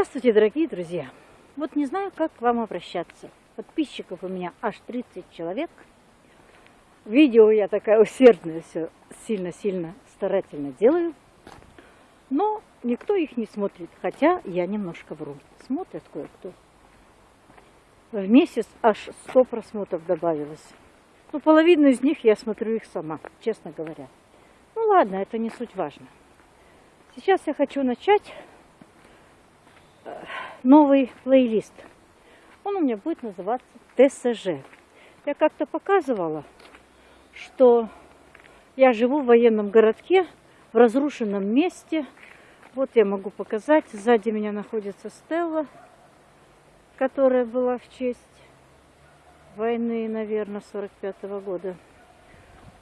Здравствуйте, дорогие друзья! Вот не знаю, как к вам обращаться. Подписчиков у меня аж 30 человек. Видео я такая усердная, все сильно-сильно старательно делаю. Но никто их не смотрит, хотя я немножко вру. Смотрят кое-кто. В месяц аж 100 просмотров добавилось. Ну, половину из них я смотрю их сама, честно говоря. Ну ладно, это не суть важно. Сейчас я хочу начать новый плейлист. Он у меня будет называться ТСЖ. Я как-то показывала, что я живу в военном городке, в разрушенном месте. Вот я могу показать. Сзади меня находится стелла, которая была в честь войны, наверное, 45 -го года.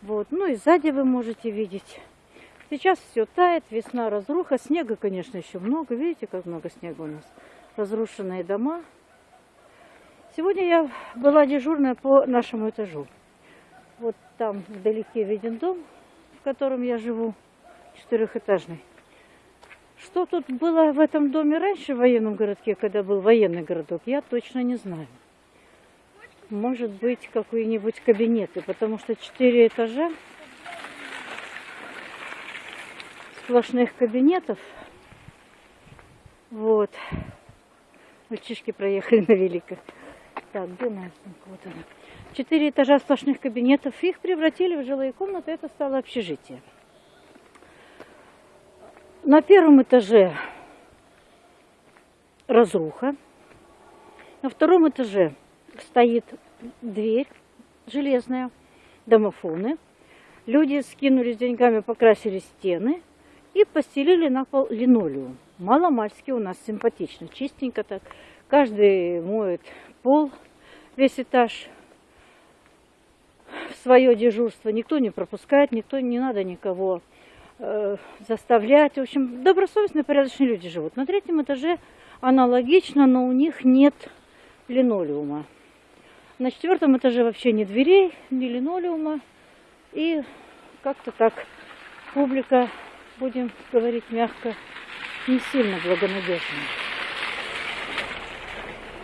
Вот. Ну и сзади вы можете видеть. Сейчас все тает, весна, разруха. Снега, конечно, еще много. Видите, как много снега у нас разрушенные дома. Сегодня я была дежурная по нашему этажу. Вот там вдалеке виден дом, в котором я живу, четырехэтажный. Что тут было в этом доме раньше, в военном городке, когда был военный городок, я точно не знаю. Может быть, какие-нибудь кабинеты, потому что четыре этажа сплошных кабинетов. Вот. Мальчишки проехали на великах. Так, где сумка? Вот она. Четыре этажа сплошных кабинетов. Их превратили в жилые комнаты. Это стало общежитие. На первом этаже разруха. На втором этаже стоит дверь железная, домофоны. Люди скинулись деньгами, покрасили стены и постелили на пол линолеум. Маломальски у нас симпатично, чистенько так. Каждый моет пол, весь этаж в свое дежурство. Никто не пропускает, никто не надо никого э, заставлять. В общем, добросовестные, порядочные люди живут. На третьем этаже аналогично, но у них нет линолеума. На четвертом этаже вообще ни дверей, ни линолеума. И как-то так публика, будем говорить мягко, не сильно благонадежным.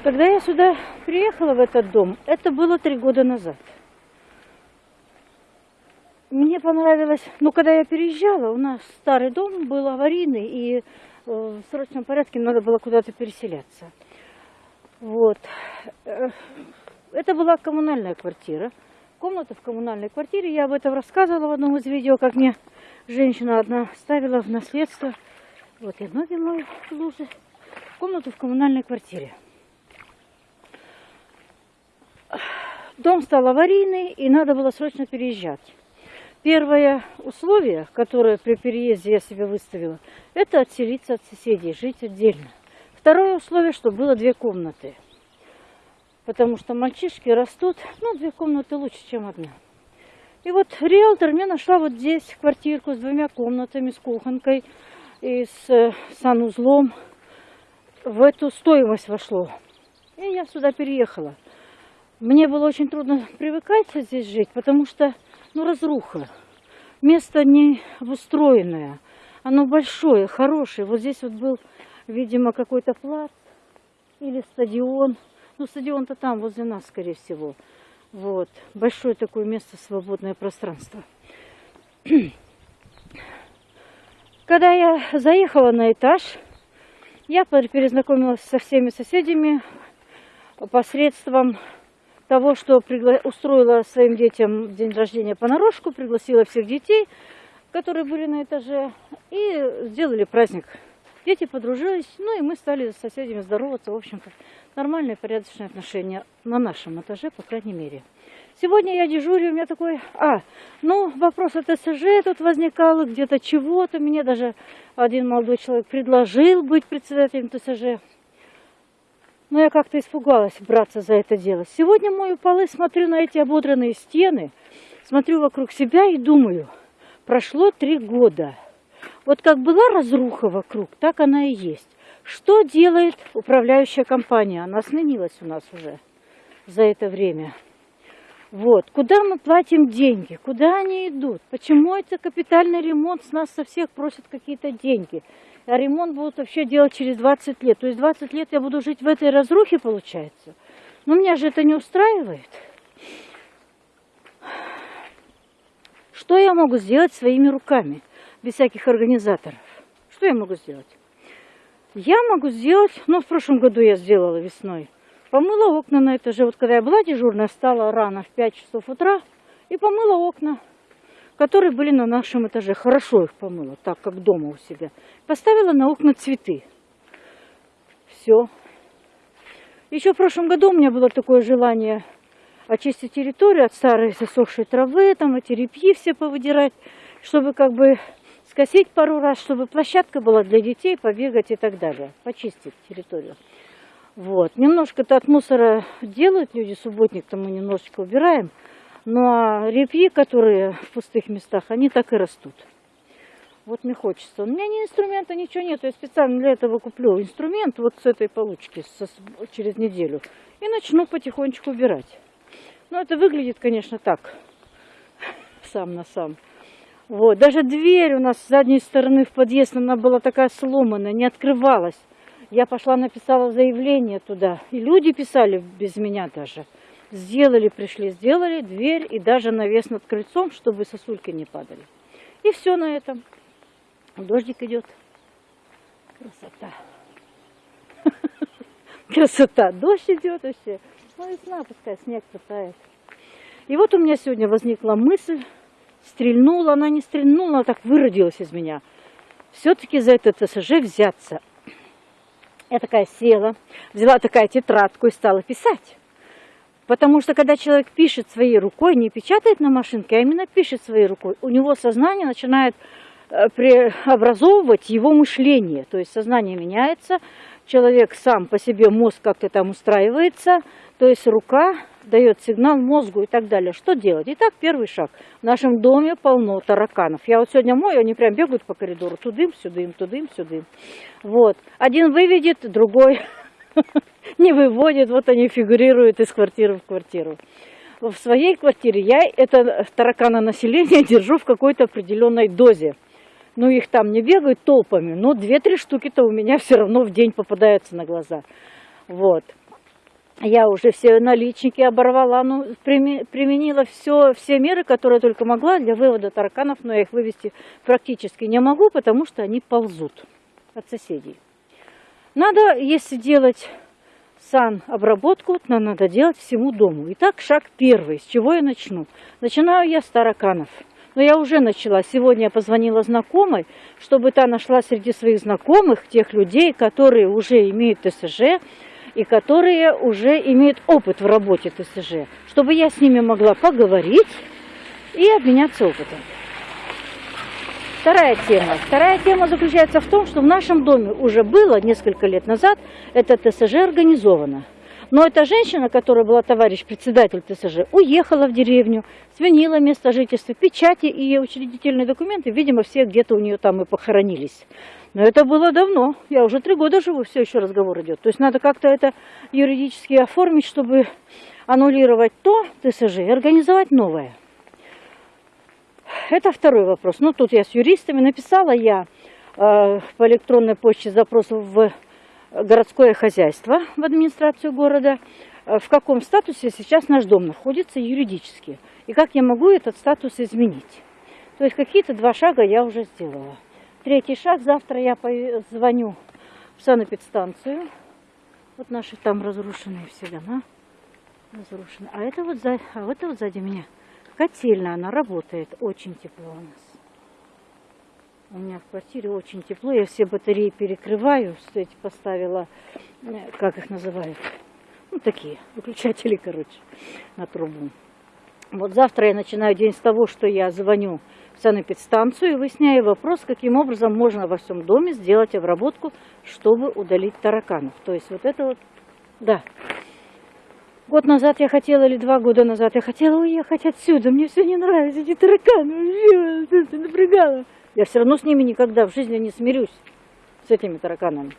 Когда я сюда приехала, в этот дом, это было три года назад. Мне понравилось, ну, когда я переезжала, у нас старый дом был аварийный, и э, в срочном порядке надо было куда-то переселяться. Вот. Э, это была коммунальная квартира. Комната в коммунальной квартире. Я об этом рассказывала в одном из видео, как мне женщина одна ставила в наследство вот я ноги мою в луже. Комнату в коммунальной квартире. Дом стал аварийный, и надо было срочно переезжать. Первое условие, которое при переезде я себе выставила, это отселиться от соседей, жить отдельно. Второе условие, чтобы было две комнаты. Потому что мальчишки растут, ну, две комнаты лучше, чем одна. И вот риэлтор мне нашла вот здесь квартирку с двумя комнатами, с кухонкой, и с э, санузлом в эту стоимость вошло. И я сюда переехала. Мне было очень трудно привыкать здесь жить, потому что, ну, разруха. Место не обустроенное. Оно большое, хорошее. Вот здесь вот был, видимо, какой-то плац или стадион. Ну, стадион-то там, возле нас, скорее всего. Вот. Большое такое место, свободное пространство. Когда я заехала на этаж, я перезнакомилась со всеми соседями посредством того, что устроила своим детям день рождения понарошку, пригласила всех детей, которые были на этаже, и сделали праздник. Дети подружились, ну и мы стали с соседями здороваться, в общем-то, нормальные, порядочные отношения на нашем этаже, по крайней мере. Сегодня я дежурю, у меня такой... А, ну, вопрос о ТСЖ тут возникал, где-то чего-то. Мне даже один молодой человек предложил быть председателем ТСЖ. Но я как-то испугалась браться за это дело. Сегодня мою полы, смотрю на эти ободранные стены, смотрю вокруг себя и думаю, прошло три года. Вот как была разруха вокруг, так она и есть. Что делает управляющая компания? Она сменилась у нас уже за это время. Вот. Куда мы платим деньги? Куда они идут? Почему это капитальный ремонт с нас со всех просят какие-то деньги? А ремонт будут вообще делать через 20 лет. То есть 20 лет я буду жить в этой разрухе, получается? Но меня же это не устраивает. Что я могу сделать своими руками, без всяких организаторов? Что я могу сделать? Я могу сделать, ну, в прошлом году я сделала весной, помыла окна на этаже. Вот когда я была дежурная, встала рано в 5 часов утра и помыла окна, которые были на нашем этаже. Хорошо их помыла, так как дома у себя. Поставила на окна цветы. Все. Еще в прошлом году у меня было такое желание очистить территорию от старой засохшей травы, там эти репьи все повыдирать, чтобы как бы скосить пару раз, чтобы площадка была для детей, побегать и так далее, почистить территорию. Вот. Немножко-то от мусора делают люди, субботник-то мы немножечко убираем, но репьи, которые в пустых местах, они так и растут. Вот мне хочется. У меня ни инструмента, ничего нет. Я специально для этого куплю инструмент вот с этой получки со, через неделю. И начну потихонечку убирать. Но это выглядит, конечно, так. Сам на сам. Вот. Даже дверь у нас с задней стороны в подъезд, она была такая сломанная, не открывалась. Я пошла, написала заявление туда. И люди писали без меня даже. Сделали, пришли, сделали дверь и даже навес над крыльцом, чтобы сосульки не падали. И все на этом. Дождик идет. Красота. Красота. Дождь идет вообще. Ну, весна, пускай снег пытает. И вот у меня сегодня возникла мысль, стрельнула, она не стрельнула, она так выродилась из меня. Все-таки за этот СЖ взяться. Я такая села, взяла такая тетрадку и стала писать. Потому что когда человек пишет своей рукой, не печатает на машинке, а именно пишет своей рукой, у него сознание начинает Э, преобразовывать его мышление. То есть сознание меняется, человек сам по себе, мозг как-то там устраивается, то есть рука дает сигнал мозгу и так далее. Что делать? Итак, первый шаг. В нашем доме полно тараканов. Я вот сегодня мою, они прям бегают по коридору. Тудым, сюдым, тудым, сюдым. Вот. Один выведет, другой не выводит. Вот они фигурируют из квартиры в квартиру. В своей квартире я это таракана населения держу в какой-то определенной дозе. Ну, их там не бегают толпами, но две-три штуки-то у меня все равно в день попадаются на глаза. Вот. Я уже все наличники оборвала, ну, применила все, все меры, которые только могла для вывода тараканов, но я их вывести практически не могу, потому что они ползут от соседей. Надо, если делать сан-обработку, то надо делать всему дому. Итак, шаг первый. С чего я начну? Начинаю я с тараканов. Но я уже начала. Сегодня я позвонила знакомой, чтобы та нашла среди своих знакомых тех людей, которые уже имеют ТСЖ и которые уже имеют опыт в работе ТСЖ, чтобы я с ними могла поговорить и обменяться опытом. Вторая тема. Вторая тема заключается в том, что в нашем доме уже было несколько лет назад это ТСЖ организовано. Но эта женщина, которая была товарищ председатель ТСЖ, уехала в деревню, сменила место жительства, печати и учредительные документы, видимо, все где-то у нее там и похоронились. Но это было давно, я уже три года живу, все еще разговор идет. То есть надо как-то это юридически оформить, чтобы аннулировать то ТСЖ и организовать новое. Это второй вопрос. Ну, тут я с юристами написала я э, по электронной почте запрос в городское хозяйство в администрацию города, э, в каком статусе сейчас наш дом находится юридически, и как я могу этот статус изменить. То есть какие-то два шага я уже сделала. Третий шаг, завтра я звоню в санэпидстанцию. Вот наши там разрушенные все дома. Разрушены. А это вот, за, а это вот сзади меня котельная, она работает. Очень тепло у нас. У меня в квартире очень тепло. Я все батареи перекрываю. Кстати, поставила, э, как их называют? Ну, такие, выключатели, короче, на трубу. Вот завтра я начинаю день с того, что я звоню санэпидстанцию и выясняю вопрос, каким образом можно во всем доме сделать обработку, чтобы удалить тараканов. То есть вот это вот, да. Год назад я хотела, или два года назад я хотела уехать отсюда. Мне все не нравится, эти тараканы. Это напрягало. Я все равно с ними никогда в жизни не смирюсь, с этими тараканами.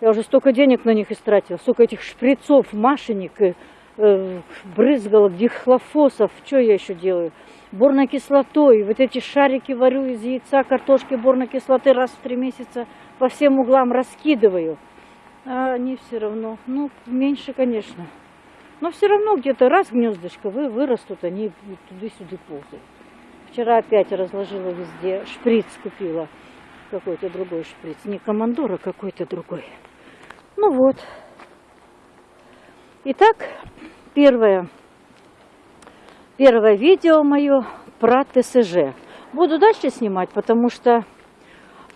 Я уже столько денег на них истратила, столько этих шприцов, э, брызгала дихлофосов, что я еще делаю? Борной кислотой, вот эти шарики варю из яйца, картошки, борной кислоты раз в три месяца по всем углам раскидываю. А они все равно, ну, меньше, конечно. Но все равно где-то раз гнездочко вы, вырастут, они туда-сюда ползают. Вчера опять разложила везде, шприц купила, какой-то другой шприц, не командор, а какой-то другой. Ну вот. Итак, первое, первое видео мое про ТСЖ. Буду дальше снимать, потому что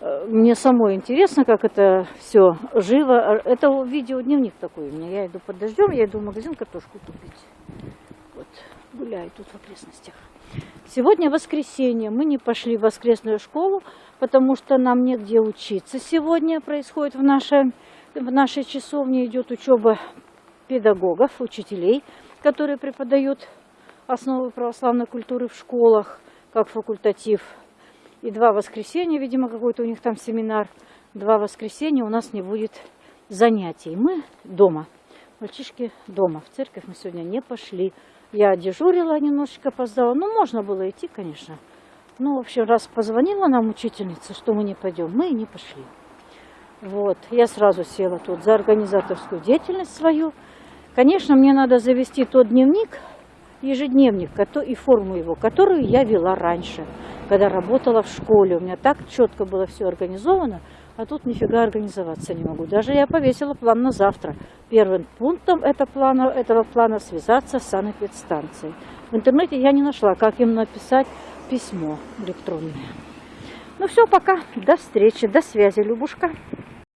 э, мне самой интересно, как это все живо. Это видео дневник такой у меня. Я иду под дождем, я иду в магазин картошку купить. Вот, гуляю тут в окрестностях. Сегодня воскресенье. Мы не пошли в воскресную школу, потому что нам негде учиться. Сегодня происходит в нашей, в нашей часовне идет учеба педагогов, учителей, которые преподают основы православной культуры в школах, как факультатив. И два воскресенья, видимо, какой-то у них там семинар. Два воскресенья у нас не будет занятий. Мы дома. Мальчишки дома. В церковь мы сегодня не пошли. Я дежурила, немножечко опоздала. Ну, можно было идти, конечно. Ну, в общем, раз позвонила нам учительница, что мы не пойдем, мы и не пошли. Вот, я сразу села тут за организаторскую деятельность свою. Конечно, мне надо завести тот дневник, ежедневник и форму его, которую я вела раньше, когда работала в школе. У меня так четко было все организовано, а тут нифига организоваться не могу. Даже я повесила план на завтра. Первым пунктом этого плана, этого плана связаться с санэпидстанцией. В интернете я не нашла, как им написать письмо электронное. Ну все, пока. До встречи, до связи, Любушка.